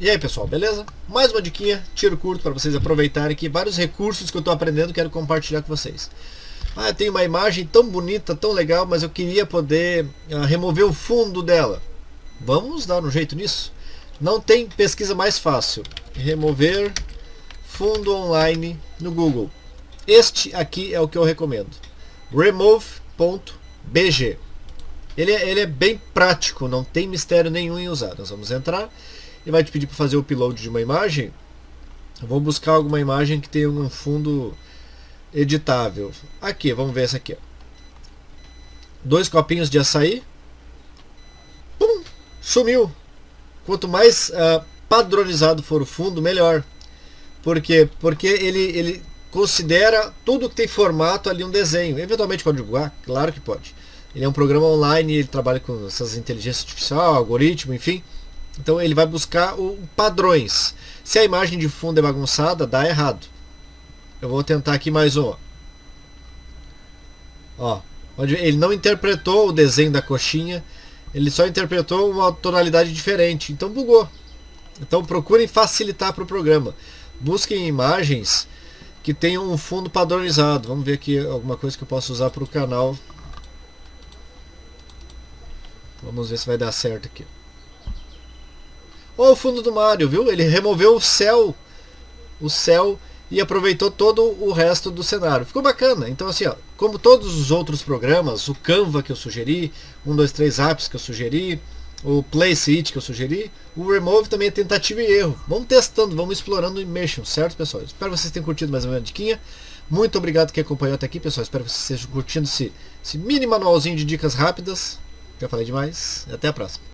E aí pessoal, beleza? Mais uma diquinha, tiro curto para vocês aproveitarem aqui vários recursos que eu estou aprendendo quero compartilhar com vocês. Ah, tem uma imagem tão bonita, tão legal, mas eu queria poder ah, remover o fundo dela. Vamos dar um jeito nisso? Não tem pesquisa mais fácil. Remover fundo online no Google. Este aqui é o que eu recomendo. Remove.bg ele, é, ele é bem prático, não tem mistério nenhum em usar. Nós vamos entrar e vai te pedir para fazer o upload de uma imagem. Vou buscar alguma imagem que tenha um fundo editável. Aqui, vamos ver essa aqui. Dois copinhos de açaí. Pum, sumiu. Quanto mais uh, padronizado for o fundo, melhor. Por quê? Porque ele, ele considera tudo que tem formato ali um desenho. Eventualmente pode divulgar? Claro que pode. Ele é um programa online, ele trabalha com essas inteligências artificial, algoritmo, enfim. Então ele vai buscar o, padrões. Se a imagem de fundo é bagunçada, dá errado. Eu vou tentar aqui mais um. Ó, onde ele não interpretou o desenho da coxinha, ele só interpretou uma tonalidade diferente. Então bugou. Então procurem facilitar para o programa. Busquem imagens que tenham um fundo padronizado. Vamos ver aqui alguma coisa que eu posso usar para o canal Vamos ver se vai dar certo aqui. Olha o fundo do Mario, viu? Ele removeu o céu, o céu e aproveitou todo o resto do cenário. Ficou bacana. Então assim, ó, como todos os outros programas, o Canva que eu sugeri, 1, 2, 3 apps que eu sugeri, o Place It que eu sugeri, o Remove também é tentativa e erro. Vamos testando, vamos explorando o Immersion, certo pessoal? Espero que vocês tenham curtido mais uma diquinha. Muito obrigado que acompanhou até aqui, pessoal. Espero que vocês estejam curtindo esse, esse mini manualzinho de dicas rápidas. Já falei demais. Até a próxima.